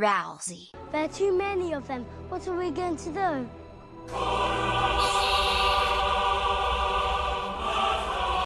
Rousey. There are too many of them. What are we going to do?